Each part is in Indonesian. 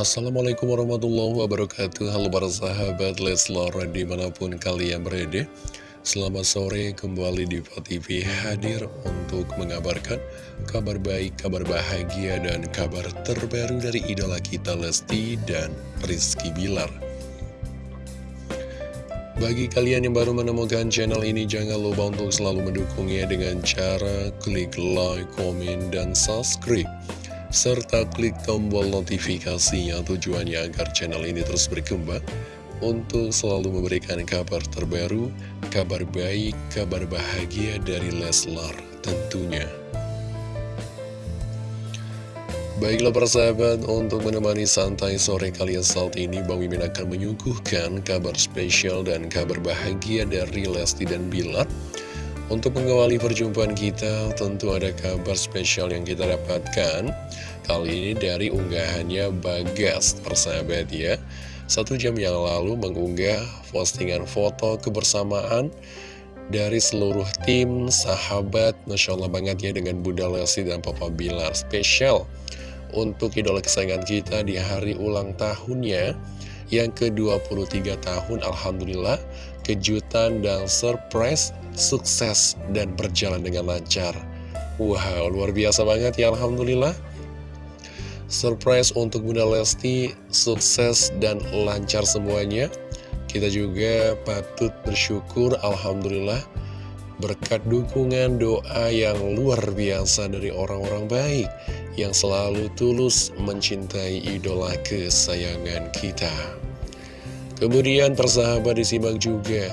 Assalamualaikum warahmatullahi wabarakatuh. Halo para sahabat Leslar di mana pun kalian berada. Selamat sore kembali di TV hadir untuk mengabarkan kabar baik, kabar bahagia, dan kabar terbaru dari idola kita Lesti dan Rizky Bilar. Bagi kalian yang baru menemukan channel ini jangan lupa untuk selalu mendukungnya dengan cara klik like, komen, dan subscribe serta klik tombol notifikasinya tujuannya agar channel ini terus berkembang untuk selalu memberikan kabar terbaru, kabar baik, kabar bahagia dari Leslar tentunya. Baiklah persahabat, untuk menemani santai sore kalian saat ini, Bang Mimin akan menyuguhkan kabar spesial dan kabar bahagia dari Lesti dan Bilar. Untuk mengawali perjumpaan kita, tentu ada kabar spesial yang kita dapatkan. Kali ini dari unggahannya Bagas, persahabat ya. Satu jam yang lalu mengunggah postingan foto kebersamaan dari seluruh tim, sahabat, Masya Allah banget ya dengan Bunda Lesti dan Papa Bilar. Spesial untuk idola kesayangan kita di hari ulang tahunnya yang ke-23 tahun. Alhamdulillah, kejutan dan surprise sukses dan berjalan dengan lancar. Wow, luar biasa banget ya Alhamdulillah. Surprise untuk Bunda Lesti, sukses dan lancar semuanya. Kita juga patut bersyukur Alhamdulillah berkat dukungan doa yang luar biasa dari orang-orang baik yang selalu tulus mencintai idola kesayangan kita. Kemudian persahabat disimak juga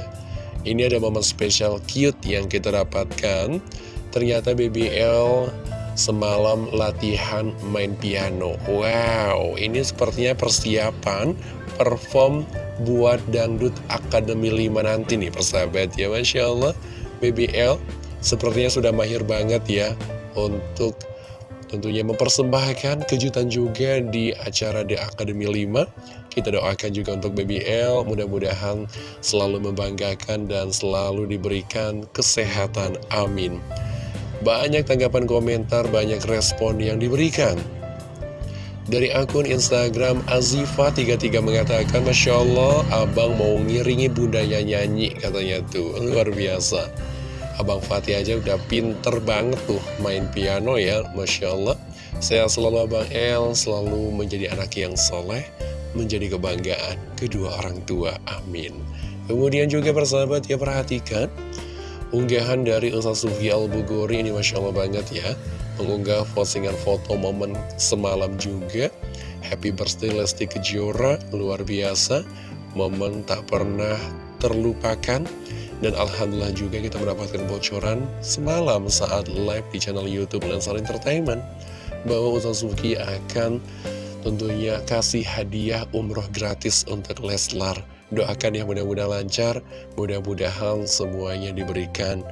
ini ada momen spesial cute yang kita dapatkan. Ternyata BBL semalam latihan main piano. Wow, ini sepertinya persiapan perform buat Dangdut Akademi 5 nanti nih persahabat ya Masya Allah. BBL sepertinya sudah mahir banget ya Untuk tentunya mempersembahkan kejutan juga di acara The Academy 5 kita doakan juga untuk BBL, mudah-mudahan selalu membanggakan dan selalu diberikan kesehatan. Amin. Banyak tanggapan komentar, banyak respon yang diberikan. Dari akun Instagram Azifa33 mengatakan, Masya Allah, abang mau ngiringi bundanya nyanyi, katanya tuh. Luar biasa. Abang Fatih aja udah pinter banget tuh main piano ya, Masya Allah. Saya selalu Abang El, selalu menjadi anak yang soleh, menjadi kebanggaan kedua orang tua. Amin. Kemudian juga persahabat ya perhatikan unggahan dari Ustaz Sufi Al-Bugori ini Masya Allah banget ya. Mengunggah postingan foto momen semalam juga. Happy birthday Lesti Kejora, luar biasa. Momen tak pernah terlupakan. Dan Alhamdulillah juga kita mendapatkan bocoran semalam saat live di channel Youtube Lensar Entertainment. Bahwa Ustaz Sufi akan tentunya kasih hadiah umroh gratis untuk Leslar. Doakan ya mudah-mudahan lancar, mudah-mudahan semuanya diberikan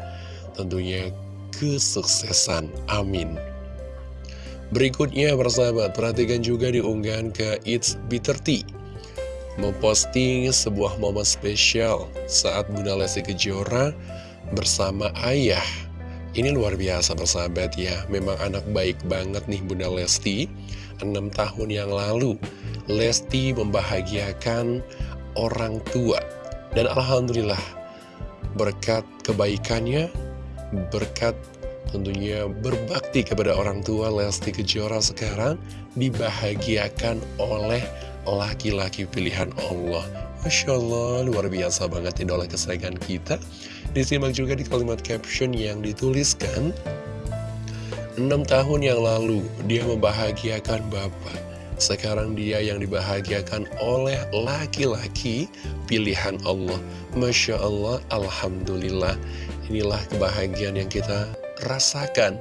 tentunya kesuksesan. Amin. Berikutnya persahabat, perhatikan juga di unggahan ke It's Bitter Tea. Memposting sebuah momen spesial saat Bunda Lesti Kejora bersama ayah. Ini luar biasa persahabat ya, memang anak baik banget nih Bunda Lesti. Enam tahun yang lalu Lesti membahagiakan orang tua. Dan Alhamdulillah berkat kebaikannya berkat tentunya berbakti kepada orang tua Lesti Kejora sekarang dibahagiakan oleh laki-laki pilihan Allah Masya Allah luar biasa banget idola kesayangan kita disimak juga di kalimat caption yang dituliskan Enam tahun yang lalu, dia membahagiakan Bapak. Sekarang dia yang dibahagiakan oleh laki-laki pilihan Allah. Masya Allah, Alhamdulillah. Inilah kebahagiaan yang kita rasakan.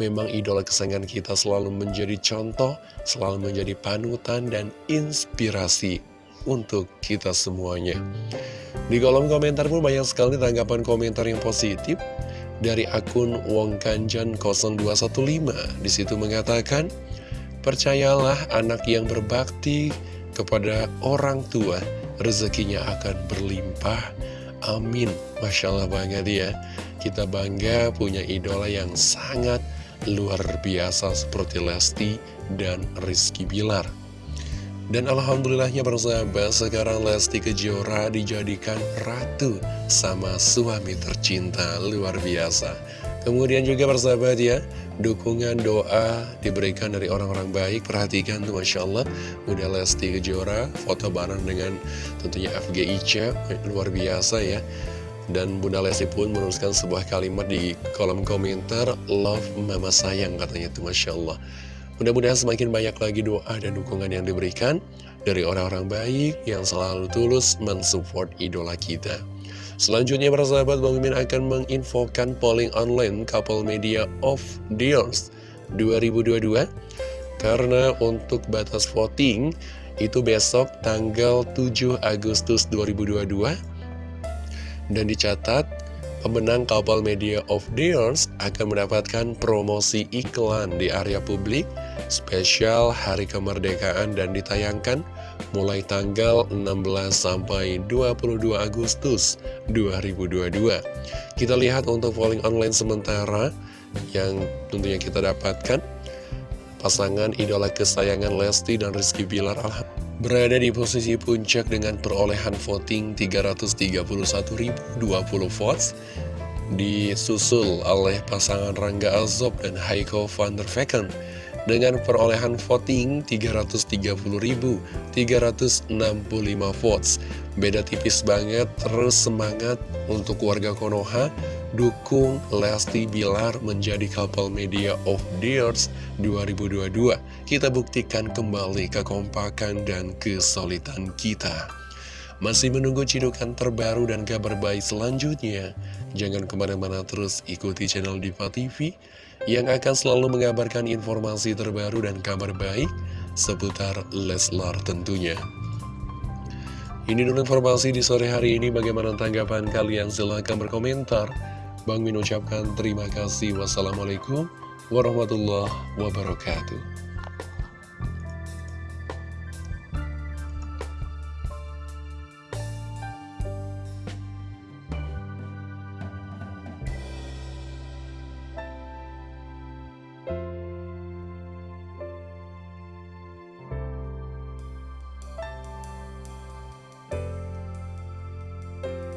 Memang idola kesayangan kita selalu menjadi contoh, selalu menjadi panutan dan inspirasi untuk kita semuanya. Di kolom komentar pun banyak sekali tanggapan komentar yang positif dari akun Wong Kanjan 0215 di situ mengatakan percayalah anak yang berbakti kepada orang tua rezekinya akan berlimpah. Amin. Masya Allah banget ya. Kita bangga punya idola yang sangat luar biasa seperti Lesti dan Rizky Bilar Dan Alhamdulillahnya persahabat sekarang Lesti Kejora dijadikan ratu sama suami tercinta luar biasa. Kemudian juga persahabat ya, dukungan doa diberikan dari orang-orang baik. Perhatikan tuh Masya Allah, udah Lesti Kejora foto bareng dengan tentunya FGIC, luar biasa ya. Dan Bunda Lesti pun menuliskan sebuah kalimat di kolom komentar, Love Mama Sayang katanya tuh Masya Allah. Mudah-mudahan semakin banyak lagi doa dan dukungan yang diberikan dari orang-orang baik yang selalu tulus mensupport idola kita. Selanjutnya para sahabat, Bang Mimin akan menginfokan polling online Couple Media of the Years 2022 karena untuk batas voting itu besok tanggal 7 Agustus 2022 dan dicatat pemenang Couple Media of the Years akan mendapatkan promosi iklan di area publik spesial Hari Kemerdekaan dan ditayangkan mulai tanggal 16 sampai 22 Agustus 2022. Kita lihat untuk polling online sementara yang tentunya kita dapatkan pasangan idola kesayangan Lesti dan Rizky Bilar Alhamdulillah berada di posisi puncak dengan perolehan voting 331.020 votes disusul oleh pasangan Rangga Azob dan Heiko van der Vecken dengan perolehan voting 330.365 votes. Beda tipis banget, terus semangat untuk warga Konoha, dukung Lesti Bilar menjadi couple media of the years 2022. Kita buktikan kembali kekompakan dan kesulitan kita. Masih menunggu cidukan terbaru dan kabar baik selanjutnya? Jangan ke mana-mana terus ikuti channel Diva TV yang akan selalu mengabarkan informasi terbaru dan kabar baik seputar Leslar tentunya. Ini dulu informasi di sore hari ini. Bagaimana tanggapan kalian? Silahkan berkomentar. Bang Min ucapkan terima kasih. Wassalamualaikum warahmatullahi wabarakatuh.